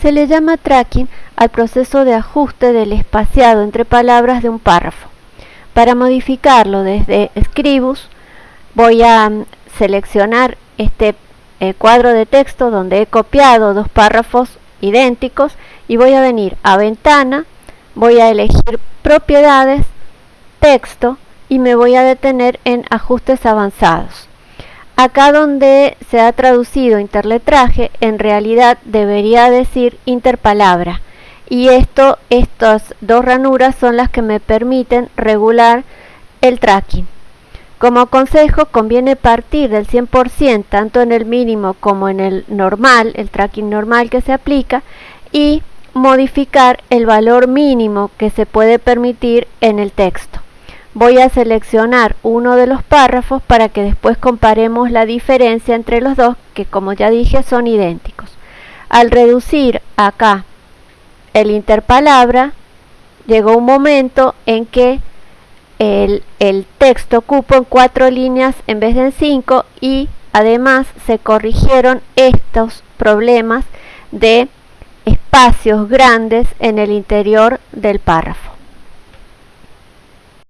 Se le llama tracking al proceso de ajuste del espaciado entre palabras de un párrafo. Para modificarlo desde Scribus voy a mm, seleccionar este eh, cuadro de texto donde he copiado dos párrafos idénticos y voy a venir a ventana, voy a elegir propiedades, texto y me voy a detener en ajustes avanzados. Acá donde se ha traducido interletraje, en realidad debería decir interpalabra. Y esto, estas dos ranuras son las que me permiten regular el tracking. Como consejo, conviene partir del 100% tanto en el mínimo como en el normal, el tracking normal que se aplica, y modificar el valor mínimo que se puede permitir en el texto voy a seleccionar uno de los párrafos para que después comparemos la diferencia entre los dos, que como ya dije son idénticos. Al reducir acá el interpalabra, llegó un momento en que el, texto ocupa en cuatro líneas en vez de en cinco y además se corrigieron estos problemas de espacios grandes en el interior del párrafo.